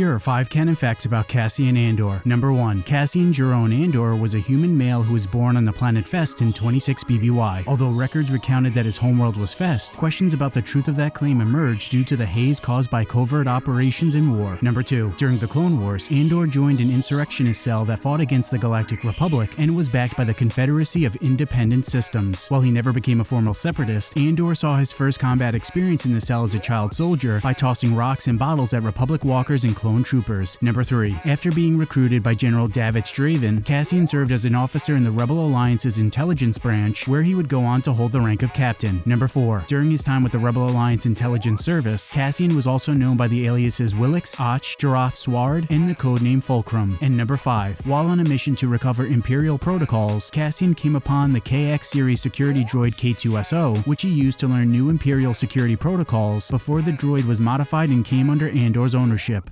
Here are 5 canon facts about Cassian Andor. Number 1. Cassian Jeron Andor was a human male who was born on the planet Fest in 26 BBY. Although records recounted that his homeworld was Fest, questions about the truth of that claim emerged due to the haze caused by covert operations in war. Number 2. During the Clone Wars, Andor joined an insurrectionist cell that fought against the Galactic Republic and was backed by the Confederacy of Independent Systems. While he never became a formal separatist, Andor saw his first combat experience in the cell as a child soldier by tossing rocks and bottles at Republic walkers and clone troopers. Number 3. After being recruited by General Davits Draven, Cassian served as an officer in the Rebel Alliance's intelligence branch, where he would go on to hold the rank of captain. Number 4. During his time with the Rebel Alliance Intelligence Service, Cassian was also known by the aliases Willix, Och, Joreth Sward, and the codename Fulcrum. And number 5. While on a mission to recover Imperial protocols, Cassian came upon the KX series security droid K2SO, which he used to learn new Imperial security protocols before the droid was modified and came under Andor's ownership.